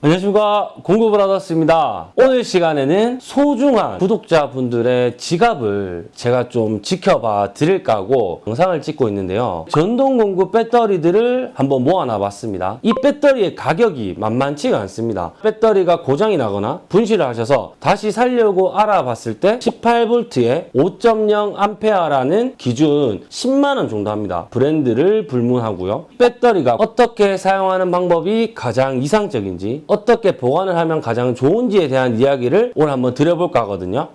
안녕하십니까. 공구브라더스입니다. 오늘 시간에는 소중한 구독자분들의 지갑을 제가 좀 지켜봐 드릴까 하고 영상을 찍고 있는데요. 전동공구 배터리들을 한번 모아놔 봤습니다. 이 배터리의 가격이 만만치가 않습니다. 배터리가 고장이 나거나 분실을 하셔서 다시 살려고 알아봤을 때 18V에 5.0A라는 기준 10만원 정도 합니다. 브랜드를 불문하고요. 배터리가 어떻게 사용하는 방법이 가장 이상적인지 어떻게 보관을 하면 가장 좋은지에 대한 이야기를 오늘 한번 드려볼까 하거든요.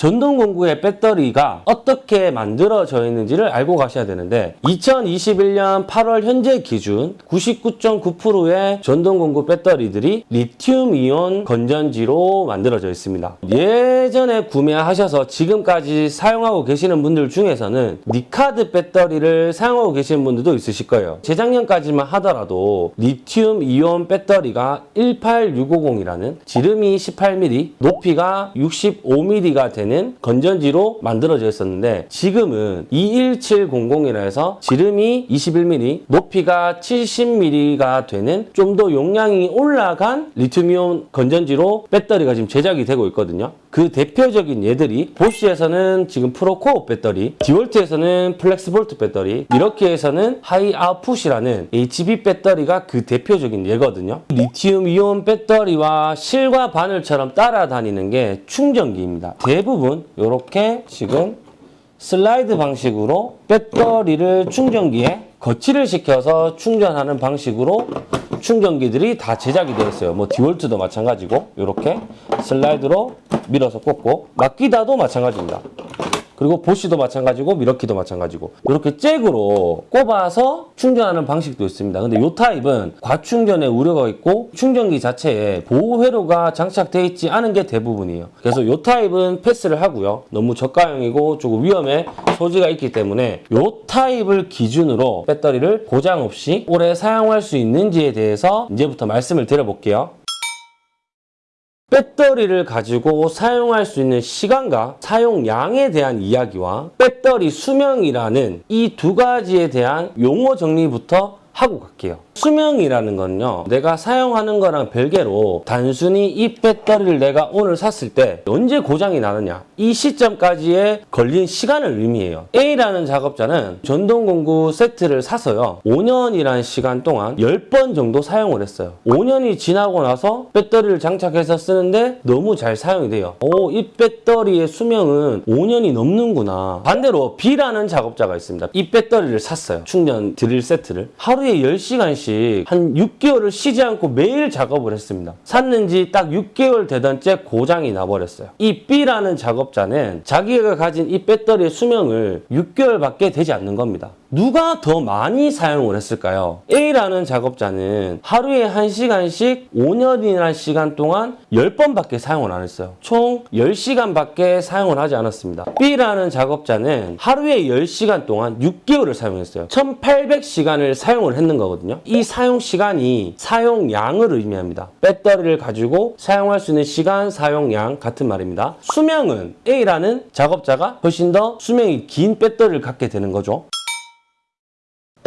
전동공구의 배터리가 어떻게 만들어져 있는지를 알고 가셔야 되는데 2021년 8월 현재 기준 99.9%의 전동공구 배터리들이 리튬이온 건전지로 만들어져 있습니다. 예전에 구매하셔서 지금까지 사용하고 계시는 분들 중에서는 니카드 배터리를 사용하고 계시는 분들도 있으실 거예요. 재작년까지만 하더라도 리튬이온 배터리가 18650이라는 지름이 18mm, 높이가 65mm가 되는 되는 건전지로 만들어져 있었는데 지금은 21700이라 해서 지름이 21mm, 높이가 70mm가 되는 좀 더 용량이 올라간 리튬이온 건전지로 배터리가 지금 제작이 되고 있거든요. 그 대표적인 예들이 보쉬에서는 지금 프로코어 배터리, 디월트에서는 플렉스볼트 배터리, 밀워키에서는 High Output이라는 HB 배터리가 그 대표적인 예거든요. 리튬 이온 배터리와 실과 바늘처럼 따라다니는 게 충전기입니다. 대부분 이렇게 지금 슬라이드 방식으로 배터리를 충전기에 거치를 시켜서 충전하는 방식으로 충전기들이 다 제작이 되어 있어요. 뭐 디월트도 마찬가지고 이렇게 슬라이드로 밀어서 꽂고 막기다도 마찬가지입니다. 그리고 보쉬도 마찬가지고 미러키도 마찬가지고 이렇게 잭으로 꼽아서 충전하는 방식도 있습니다. 근데 이 타입은 과충전의 우려가 있고 충전기 자체에 보호 회로가 장착되어 있지 않은 게 대부분이에요. 그래서 이 타입은 패스를 하고요. 너무 저가형이고 조금 위험에 소지가 있기 때문에 이 타입을 기준으로 배터리를 고장 없이 오래 사용할 수 있는지에 대해서 이제부터 말씀을 드려볼게요. 배터리를 가지고 사용할 수 있는 시간과 사용량에 대한 이야기와 배터리 수명이라는 이 두 가지에 대한 용어 정리부터 하고 갈게요. 수명이라는 건요. 내가 사용하는 거랑 별개로 단순히 이 배터리를 내가 오늘 샀을 때 언제 고장이 나느냐 이 시점까지의 걸린 시간을 의미해요. A라는 작업자는 전동공구 세트를 사서요. 5년이라는 시간 동안 10번 정도 사용을 했어요. 5년이 지나고 나서 배터리를 장착해서 쓰는데 너무 잘 사용이 돼요. 오, 이 배터리의 수명은 5년이 넘는구나. 반대로 B라는 작업자가 있습니다. 이 배터리를 샀어요. 충전 드릴 세트를. 하루에 10시간씩 한 6개월을 쉬지 않고 매일 작업을 했습니다. 샀는지 딱 6개월 되던 째 고장이 나버렸어요. 이 B라는 작업자는 자기가 가진 이 배터리의 수명을 6개월밖에 되지 않는 겁니다. 누가 더 많이 사용을 했을까요? A라는 작업자는 하루에 1시간씩 5년이라는 시간 동안 10번밖에 사용을 안 했어요. 총 10시간밖에 사용을 하지 않았습니다. B라는 작업자는 하루에 10시간 동안 6개월을 사용했어요. 1800시간을 사용을 했는 거거든요. 이 사용 시간이 사용량을 의미합니다. 배터리를 가지고 사용할 수 있는 시간, 사용량 같은 말입니다. 수명은 A라는 작업자가 훨씬 더 수명이 긴 배터리를 갖게 되는 거죠.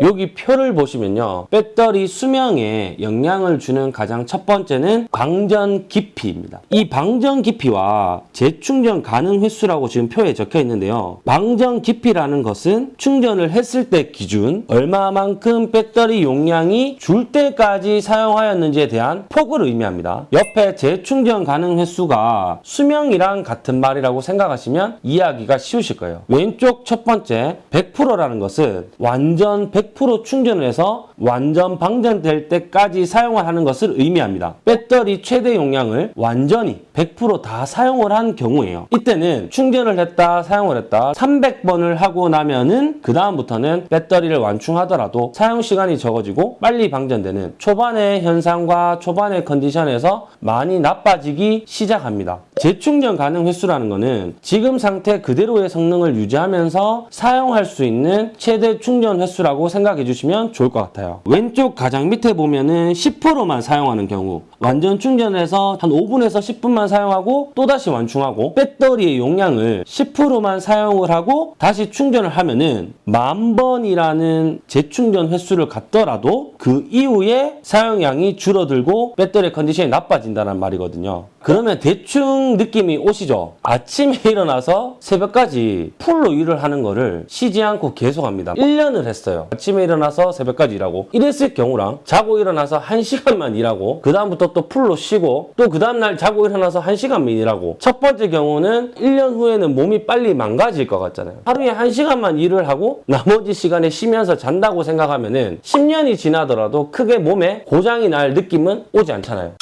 여기 표를 보시면요. 배터리 수명에 영향을 주는 가장 첫 번째는 방전 깊이입니다. 이 방전 깊이와 재충전 가능 횟수라고 지금 표에 적혀 있는데요. 방전 깊이라는 것은 충전을 했을 때 기준 얼마만큼 배터리 용량이 줄 때까지 사용하였는지에 대한 폭을 의미합니다. 옆에 재충전 가능 횟수가 수명이랑 같은 말이라고 생각하시면 이해하기가 쉬우실 거예요. 왼쪽 첫 번째 100%라는 것은 완전 100 100% 충전을 해서 완전 방전될 때까지 사용을 하는 것을 의미합니다. 배터리 최대 용량을 완전히 100%다 사용을 한 경우에요. 이때는 충전을 했다, 사용을 했다 300번을 하고 나면은 그 다음부터는 배터리를 완충하더라도 사용 시간이 적어지고 빨리 방전되는 초반의 현상과 초반의 컨디션에서 많이 나빠지기 시작합니다. 재충전 가능 횟수라는 거는 지금 상태 그대로의 성능을 유지하면서 사용할 수 있는 최대 충전 횟수라고 생각해 주시면 좋을 것 같아요. 왼쪽 가장 밑에 보면은 10%만 사용하는 경우 완전 충전해서 한 5분에서 10분만 사용하고 또다시 완충하고 배터리의 용량을 10%만 사용을 하고 다시 충전을 하면은 만 번이라는 재충전 횟수를 갖더라도 그 이후에 사용량이 줄어들고 배터리 컨디션이 나빠진다는 말이거든요. 그러면 대충 느낌이 오시죠? 아침에 일어나서 새벽까지 풀로 일을 하는 거를 쉬지 않고 계속합니다. 1년을 했어요. 아침에 일어나서 새벽까지 일하고 이랬을 경우랑 자고 일어나서 1시간만 일하고 그 다음부터 또 풀로 쉬고 또 그 다음날 자고 일어나서 1시간만 일하고 첫 번째 경우는 1년 후에는 몸이 빨리 망가질 것 같잖아요. 하루에 1시간만 일을 하고 나머지 시간에 쉬면서 잔다고 생각하면 은 10년이 지나더라도 크게 몸에 고장이 날 느낌은 오지 않잖아요.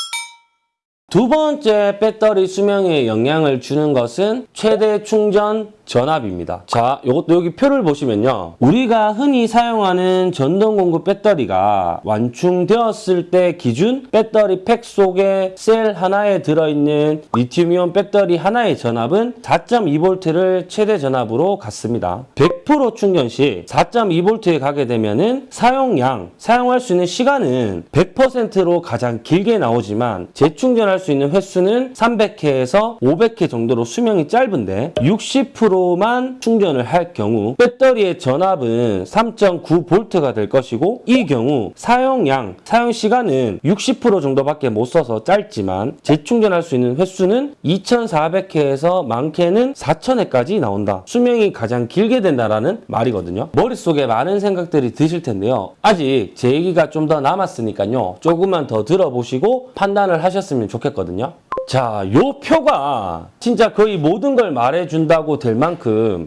두 번째 배터리 수명에 영향을 주는 것은 최대 충전 전압입니다. 자, 이것도 여기 표를 보시면요. 우리가 흔히 사용하는 전동 공급 배터리가 완충되었을 때 기준 배터리 팩 속에 셀 하나에 들어있는 리튬이온 배터리 하나의 전압은 4.2V를 최대 전압으로 갖습니다. 100% 충전 시 4.2V에 가게 되면은 사용량, 사용할 수 있는 시간은 100%로 가장 길게 나오지만 재충전할 수 있는 횟수는 300회에서 500회 정도로 수명이 짧은데 60%만 충전을 할 경우 배터리의 전압은 3.9V가 될 것이고 이 경우 사용량, 사용 시간은 60% 정도밖에 못 써서 짧지만 재충전할 수 있는 횟수는 2,400회에서 많게는 4,000회까지 나온다. 수명이 가장 길게 된다라는 말이거든요. 머릿속에 많은 생각들이 드실 텐데요. 아직 제 얘기가 좀 더 남았으니까요. 조금만 더 들어보시고 판단을 하셨으면 좋겠거든요. 자, 요 표가 진짜 거의 모든 걸 말해준다고 될 만큼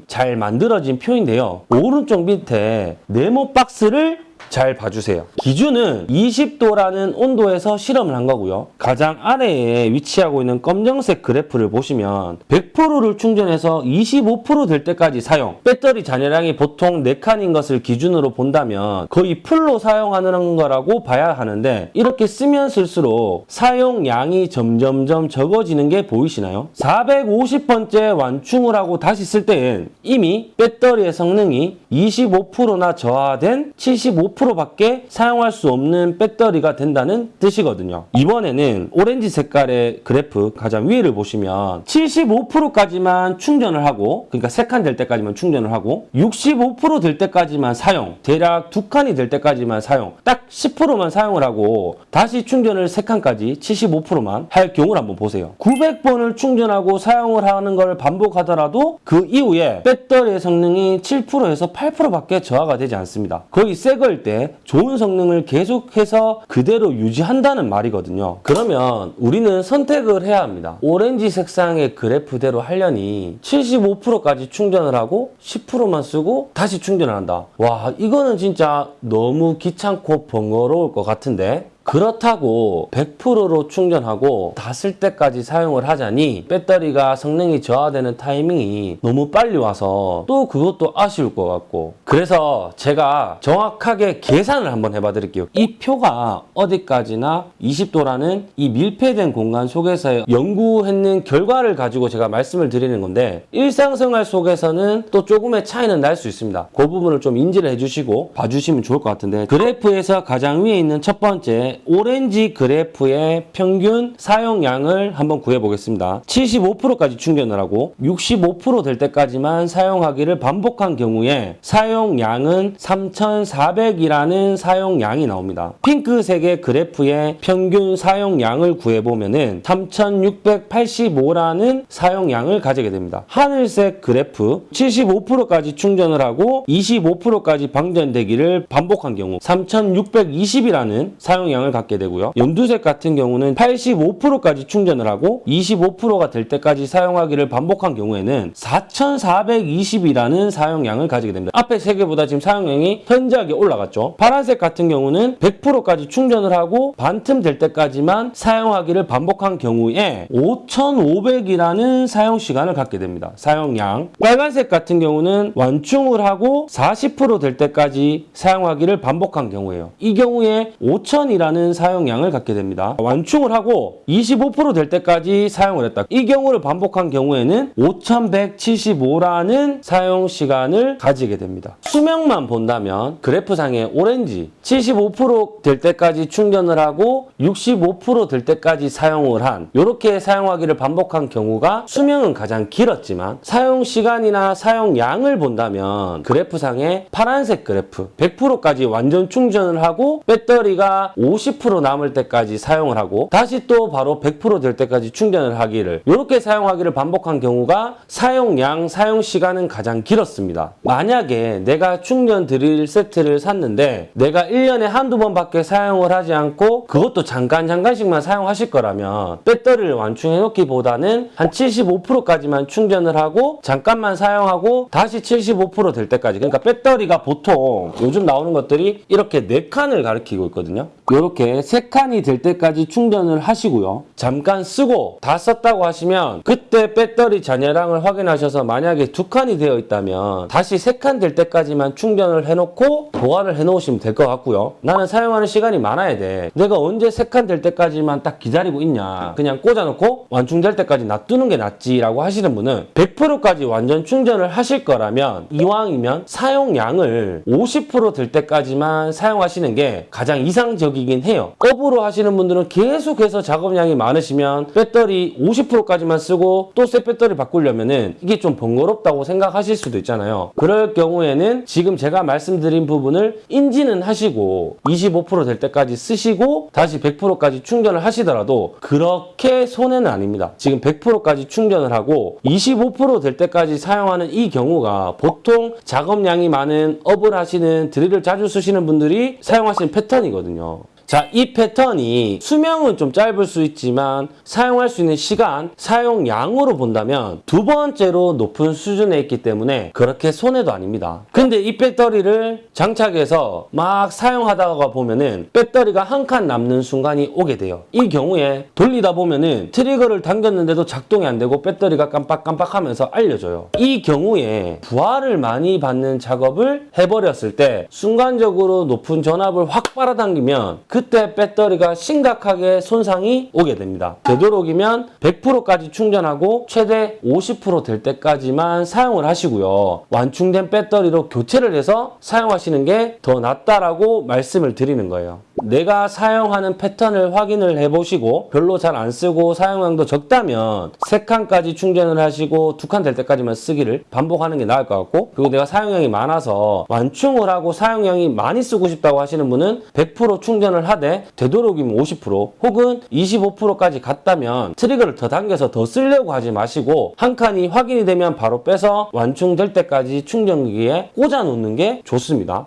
잘 만들어진 표인데요. 오른쪽 밑에 네모 박스를 잘 봐주세요. 기준은 20도라는 온도에서 실험을 한 거고요. 가장 아래에 위치하고 있는 검정색 그래프를 보시면 100%를 충전해서 25%될 때까지 사용. 배터리 잔여량이 보통 4칸인 것을 기준으로 본다면 거의 full로 사용하는 거라고 봐야 하는데 이렇게 쓰면 쓸수록 사용량이 점점점 적어지는 게 보이시나요? 450번째 완충을 하고 다시 쓸 때엔 이미 배터리의 성능이 25%나 저하된 75% 밖에 사용할 수 없는 배터리가 된다는 뜻이거든요. 이번에는 오렌지 색깔의 그래프 가장 위를 보시면 75%까지만 충전을 하고 그러니까 3칸 될 때까지만 충전을 하고 65%될 때까지만 사용 대략 2칸이 될 때까지만 사용 딱 10%만 사용을 하고 다시 충전을 3칸까지 75%만 할 경우를 한번 보세요. 900번을 충전하고 사용을 하는 걸 반복하더라도 그 이후에 배터리의 성능이 7%에서 8%밖에 저하가 되지 않습니다. 거의 새걸 때 좋은 성능을 계속해서 그대로 유지한다는 말이거든요. 그러면 우리는 선택을 해야 합니다. 오렌지 색상의 그래프대로 하려니 75%까지 충전을 하고 10%만 쓰고 다시 충전을 한다. 와 이거는 진짜 너무 귀찮고 번거로울 것 같은데 그렇다고 100%로 충전하고 다 쓸 때까지 사용을 하자니 배터리가 성능이 저하되는 타이밍이 너무 빨리 와서 또 그것도 아쉬울 것 같고. 그래서 제가 정확하게 계산을 한번 해봐 드릴게요. 이 표가 어디까지나 20도라는 이 밀폐된 공간 속에서 연구했는 결과를 가지고 제가 말씀을 드리는 건데 일상생활 속에서는 또 조금의 차이는 날 수 있습니다. 그 부분을 좀 인지를 해주시고 봐주시면 좋을 것 같은데 그래프에서 가장 위에 있는 첫 번째 오렌지 그래프의 평균 사용량을 한번 구해보겠습니다. 75%까지 충전을 하고 65%될 때까지만 사용하기를 반복한 경우에 사용량은 3,400이라는 사용량이 나옵니다. 핑크색의 그래프의 평균 사용량을 구해보면 3,685라는 사용량을 가지게 됩니다. 하늘색 그래프 75%까지 충전을 하고 25%까지 방전되기를 반복한 경우 3,620이라는 사용량을 갖게 되고요. 연두색 같은 경우는 85%까지 충전을 하고 25%가 될 때까지 사용하기를 반복한 경우에는 4,420이라는 사용량을 가지게 됩니다. 앞에 세 개보다 지금 사용량이 현저하게 올라갔죠. 파란색 같은 경우는 100%까지 충전을 하고 반틈 될 때까지만 사용하기를 반복한 경우에 5,500이라는 사용 시간을 갖게 됩니다. 사용량. 빨간색 같은 경우는 완충을 하고 40%될 때까지 사용하기를 반복한 경우예요. 이 경우에 5,000이라는 많은 사용량을 갖게 됩니다. 완충을 하고 25%될 때까지 사용을 했다. 이 경우를 반복한 경우에는 5175라는 사용 시간을 가지게 됩니다. 수명만 본다면 그래프상의 오렌지 75%될 때까지 충전을 하고 65%될 때까지 사용을 한 이렇게 사용하기를 반복한 경우가 수명은 가장 길었지만 사용 시간이나 사용량을 본다면 그래프상의 파란색 그래프 100%까지 완전 충전을 하고 배터리가 50% 남을 때까지 사용을 하고 다시 또 바로 100%될 때까지 충전을 하기를 이렇게 사용하기를 반복한 경우가 사용량, 사용 시간은 가장 길었습니다. 만약에 내가 충전 드릴 세트를 샀는데 내가 1년에 한두 번밖에 사용을 하지 않고 그것도 잠깐 잠깐씩만 사용하실 거라면 배터리를 완충해 놓기보다는 한 75%까지만 충전을 하고 잠깐만 사용하고 다시 75%될 때까지 그러니까 배터리가 보통 요즘 나오는 것들이 이렇게 4칸을 가리키고 있거든요. 이렇게 3칸이 될 때까지 충전을 하시고요. 잠깐 쓰고 다 썼다고 하시면 그때 배터리 잔여량을 확인하셔서 만약에 두 칸이 되어 있다면 다시 3칸 될 때까지만 충전을 해놓고 보관을 해놓으시면 될 것 같고요. 나는 사용하는 시간이 많아야 돼. 내가 언제 3칸 될 때까지만 딱 기다리고 있냐. 그냥 꽂아놓고 완충될 때까지 놔두는 게 낫지라고 하시는 분은 100%까지 완전 충전을 하실 거라면 이왕이면 사용량을 50%될 때까지만 사용하시는 게 가장 이상적이긴 해요. 업으로 하시는 분들은 계속해서 작업량이 많으시면 배터리 50%까지만 쓰고 또 새 배터리 바꾸려면 은 이게 좀 번거롭다고 생각하실 수도 있잖아요. 그럴 경우에는 지금 제가 말씀드린 부분을 인지는 하시고 25%될 때까지 쓰시고 다시 100%까지 충전을 하시더라도 그렇게 손해는 아닙니다. 지금 100%까지 충전을 하고 25%될 때까지 사용하는 이 경우가 보통 작업량이 많은 업을 하시는 드릴을 자주 쓰시는 분들이 사용하시는 패턴이거든요. 자, 이 패턴이 수명은 좀 짧을 수 있지만 사용할 수 있는 시간, 사용량으로 본다면 두 번째로 높은 수준에 있기 때문에 그렇게 손해도 아닙니다. 근데 이 배터리를 장착해서 막 사용하다가 보면은 배터리가 한 칸 남는 순간이 오게 돼요. 이 경우에 돌리다 보면은 트리거를 당겼는데도 작동이 안 되고 배터리가 깜빡깜빡 하면서 알려줘요. 이 경우에 부하를 많이 받는 작업을 해버렸을 때 순간적으로 높은 전압을 확 빨아당기면 그때 배터리가 심각하게 손상이 오게 됩니다. 되도록이면 100%까지 충전하고 최대 50%될 때까지만 사용을 하시고요. 완충된 배터리로 교체를 해서 사용하시는 게 더 낫다라고 말씀을 드리는 거예요. 내가 사용하는 패턴을 확인을 해보시고 별로 잘 안 쓰고 사용량도 적다면 3칸까지 충전을 하시고 2칸 될 때까지만 쓰기를 반복하는 게 나을 것 같고 그리고 내가 사용량이 많아서 완충을 하고 사용량이 많이 쓰고 싶다고 하시는 분은 100% 충전을 하되 되도록이면 50% 혹은 25%까지 갔다면 트리거를 더 당겨서 더 쓰려고 하지 마시고 한 칸이 확인이 되면 바로 빼서 완충될 때까지 충전기에 꽂아 놓는 게 좋습니다.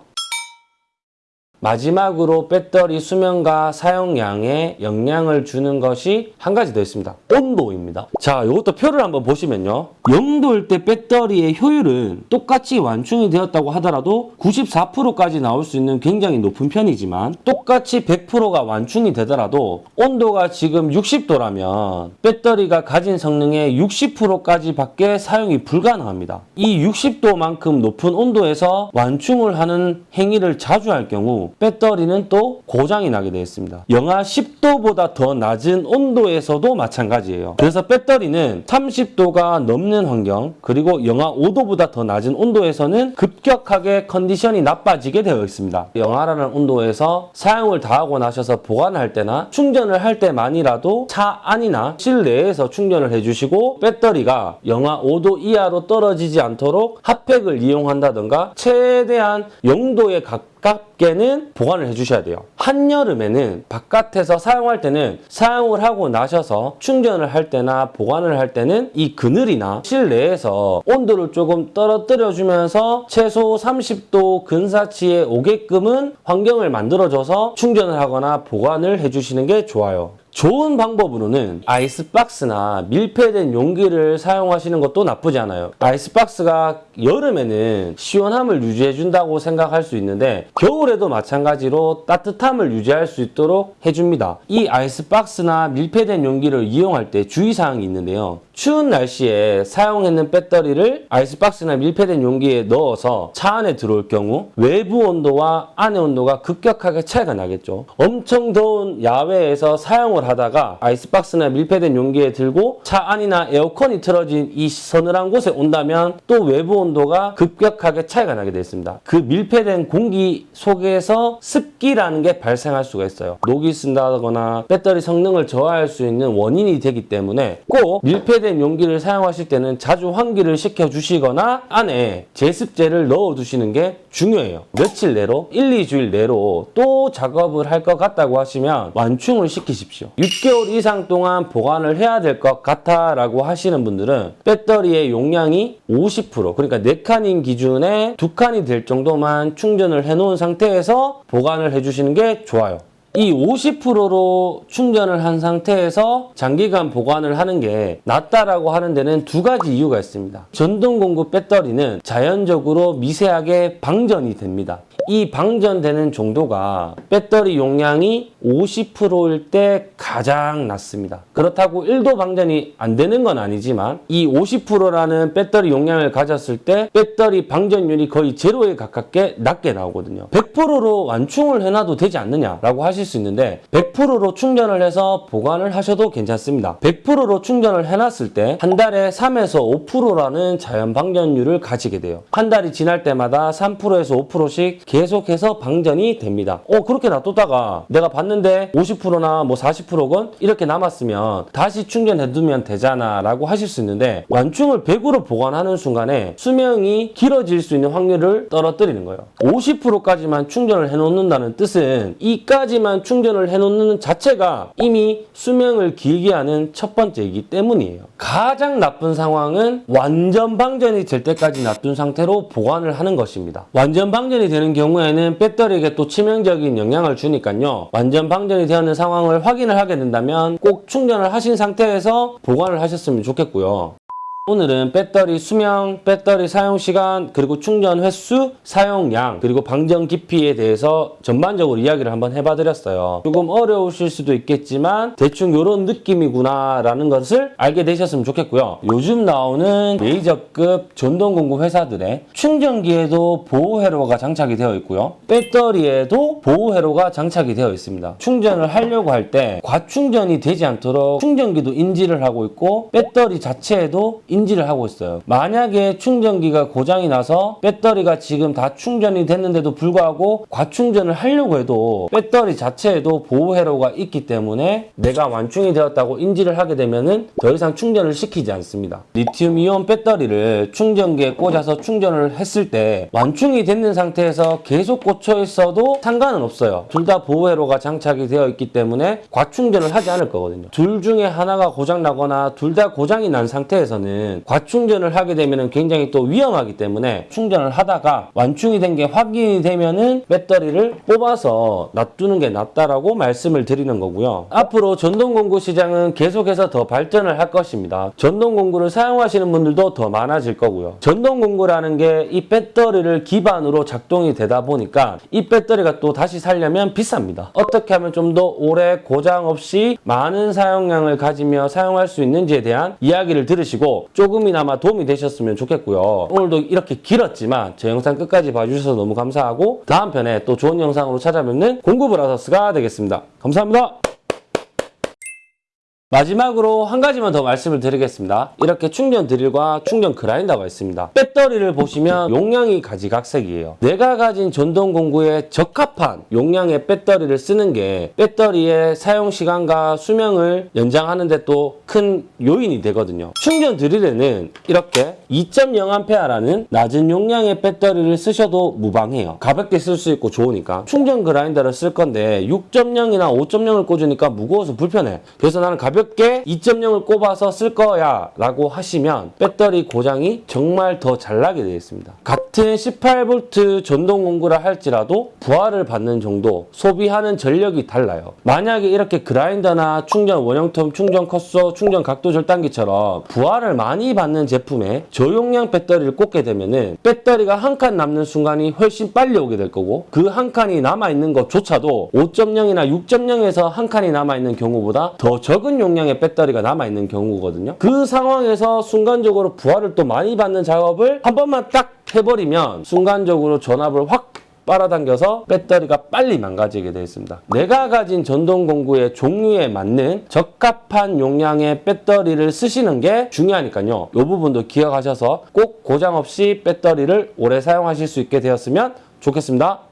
마지막으로 배터리 수명과 사용량에 영향을 주는 것이 한 가지 더 있습니다. 온도입니다. 자, 이것도 표를 한번 보시면요. 0도일 때 배터리의 효율은 똑같이 완충이 되었다고 하더라도 94%까지 나올 수 있는 굉장히 높은 편이지만 똑같이 100%가 완충이 되더라도 온도가 지금 60도라면 배터리가 가진 성능의 60%까지 밖에 사용이 불가능합니다. 이 60도만큼 높은 온도에서 완충을 하는 행위를 자주 할 경우 배터리는 또 고장이 나게 되어 있습니다. 영하 10도보다 더 낮은 온도에서도 마찬가지예요. 그래서 배터리는 30도가 넘는 환경 그리고 영하 5도보다 더 낮은 온도에서는 급격하게 컨디션이 나빠지게 되어 있습니다. 영하라는 온도에서 사용을 다 하고 나셔서 보관할 때나 충전을 할 때만이라도 차 안이나 실내에서 충전을 해주시고 배터리가 영하 5도 이하로 떨어지지 않도록 핫팩을 이용한다던가 최대한 0도에 가 깝게는 보관을 해주셔야 돼요. 한여름에는 바깥에서 사용할 때는 사용을 하고 나셔서 충전을 할 때나 보관을 할 때는 이 그늘이나 실내에서 온도를 조금 떨어뜨려 주면서 최소 30도 근사치에 오게끔은 환경을 만들어줘서 충전을 하거나 보관을 해주시는 게 좋아요. 좋은 방법으로는 아이스박스나 밀폐된 용기를 사용하시는 것도 나쁘지 않아요. 아이스박스가 여름에는 시원함을 유지해준다고 생각할 수 있는데 겨울에도 마찬가지로 따뜻함을 유지할 수 있도록 해줍니다. 이 아이스박스나 밀폐된 용기를 이용할 때 주의사항이 있는데요. 추운 날씨에 사용했는 배터리를 아이스박스나 밀폐된 용기에 넣어서 차 안에 들어올 경우 외부 온도와 안의 온도가 급격하게 차이가 나겠죠. 엄청 더운 야외에서 사용을 하다가 아이스박스나 밀폐된 용기에 들고 차 안이나 에어컨이 틀어진 이 서늘한 곳에 온다면 또 외부 온도가 급격하게 차이가 나게 되어 있습니다. 그 밀폐된 공기 속에서 습기라는 게 발생할 수가 있어요. 녹이 쓴다거나 배터리 성능을 저하할 수 있는 원인이 되기 때문에 꼭 밀폐된 용기를 사용하실 때는 자주 환기를 시켜주시거나 안에 제습제를 넣어두시는 게 중요해요. 며칠 내로 1, 2주일 내로 또 작업을 할 것 같다고 하시면 완충을 시키십시오. 6개월 이상 동안 보관을 해야 될 것 같아 라고 하시는 분들은 배터리의 용량이 50% 그러니까 4칸인 기준에 2칸이 될 정도만 충전을 해놓은 상태에서 보관을 해주시는 게 좋아요. 이 50%로 충전을 한 상태에서 장기간 보관을 하는 게 낫다라고 하는 데는 두 가지 이유가 있습니다. 전동 공구 배터리는 자연적으로 미세하게 방전이 됩니다. 이 방전되는 정도가 배터리 용량이 50%일 때 가장 낮습니다. 그렇다고 1도 방전이 안 되는 건 아니지만 이 50%라는 배터리 용량을 가졌을 때 배터리 방전율이 거의 제로에 가깝게 낮게 나오거든요. 100%로 완충을 해놔도 되지 않느냐라고 하실 수 있는데 100%로 충전을 해서 보관을 하셔도 괜찮습니다. 100%로 충전을 해놨을 때 한 달에 3에서 5%라는 자연 방전율을 가지게 돼요. 한 달이 지날 때마다 3%에서 5%씩 계속해서 방전이 됩니다. 어 그렇게 놔뒀다가 내가 봤는 데 50%나 뭐 40%건 이렇게 남았으면 다시 충전해두면 되잖아 라고 하실 수 있는데 완충을 100으로 보관하는 순간에 수명이 길어질 수 있는 확률을 떨어뜨리는 거예요. 50%까지만 충전을 해놓는다는 뜻은 이까지만 충전을 해놓는 자체가 이미 수명을 길게 하는 첫 번째이기 때문이에요. 가장 나쁜 상황은 완전 방전이 될 때까지 놔둔 상태로 보관을 하는 것입니다. 완전 방전이 되는 경우에는 배터리에게 또 치명적인 영향을 주니까요. 완전 방전이 되었는 상황을 확인을 하게 된다면 꼭 충전을 하신 상태에서 보관을 하셨으면 좋겠고요. 오늘은 배터리 수명, 배터리 사용 시간, 그리고 충전 횟수, 사용량, 그리고 방전 깊이에 대해서 전반적으로 이야기를 한번 해봐 드렸어요. 조금 어려우실 수도 있겠지만 대충 이런 느낌이구나 라는 것을 알게 되셨으면 좋겠고요. 요즘 나오는 메이저급 전동공구 회사들의 충전기에도 보호 회로가 장착이 되어 있고요. 배터리에도 보호 회로가 장착이 되어 있습니다. 충전을 하려고 할 때 과충전이 되지 않도록 충전기도 인지를 하고 있고 배터리 자체에도 인 지를 하고 있어요. 만약에 충전기가 고장이 나서 배터리가 지금 다 충전이 됐는데도 불구하고 과충전을 하려고 해도 배터리 자체에도 보호 회로가 있기 때문에 내가 완충이 되었다고 인지를 하게 되면은 더 이상 충전을 시키지 않습니다. 리튬 이온 배터리를 충전기에 꽂아서 충전을 했을 때 완충이 됐는 상태에서 계속 꽂혀 있어도 상관은 없어요. 둘 다 보호 회로가 장착이 되어 있기 때문에 과충전을 하지 않을 거거든요. 둘 중에 하나가 고장 나거나 둘 다 고장이 난 상태에서는 과충전을 하게 되면 굉장히 또 위험하기 때문에 충전을 하다가 완충이 된 게 확인이 되면은 배터리를 뽑아서 놔두는 게 낫다라고 말씀을 드리는 거고요. 앞으로 전동공구 시장은 계속해서 더 발전을 할 것입니다. 전동공구를 사용하시는 분들도 더 많아질 거고요. 전동공구라는 게 이 배터리를 기반으로 작동이 되다 보니까 이 배터리가 또 다시 살려면 비쌉니다. 어떻게 하면 좀 더 오래 고장 없이 많은 사용량을 가지며 사용할 수 있는지에 대한 이야기를 들으시고 조금이나마 도움이 되셨으면 좋겠고요. 오늘도 이렇게 길었지만 제 영상 끝까지 봐주셔서 너무 감사하고 다음 편에 또 좋은 영상으로 찾아뵙는 공구브라더스가 되겠습니다. 감사합니다. 마지막으로 한 가지만 더 말씀을 드리겠습니다. 이렇게 충전 드릴과 충전 그라인더가 있습니다. 배터리를 보시면 용량이 가지각색이에요. 내가 가진 전동 공구에 적합한 용량의 배터리를 쓰는 게 배터리의 사용 시간과 수명을 연장하는 데 또 큰 요인이 되거든요. 충전 드릴에는 이렇게 2.0A라는 낮은 용량의 배터리를 쓰셔도 무방해요. 가볍게 쓸 수 있고 좋으니까. 충전 그라인더를 쓸 건데 6.0이나 5.0을 꽂으니까 무거워서 불편해. 그래서 나는 가볍게 2.0을 꼽아서 쓸 거야 라고 하시면 배터리 고장이 정말 더 잘 나게 되어 있습니다. 같은 18V 전동 공구라 할지라도 부하를 받는 정도 소비하는 전력이 달라요. 만약에 이렇게 그라인더나 충전 원형텀, 충전 컷소, 충전 각도 절단기처럼 부하를 많이 받는 제품에 저용량 배터리를 꽂게 되면은 배터리가 한 칸 남는 순간이 훨씬 빨리 오게 될 거고 그 한 칸이 남아 있는 것조차도 5.0이나 6.0에서 한 칸이 남아 있는 경우보다 더 적은 용량의 배터리가 남아있는 경우거든요. 그 상황에서 순간적으로 부하를 또 많이 받는 작업을 한 번만 딱 해버리면 순간적으로 전압을 확 빨아당겨서 배터리가 빨리 망가지게 되어 있습니다. 내가 가진 전동 공구의 종류에 맞는 적합한 용량의 배터리를 쓰시는 게 중요하니까요. 이 부분도 기억하셔서 꼭 고장 없이 배터리를 오래 사용하실 수 있게 되었으면 좋겠습니다.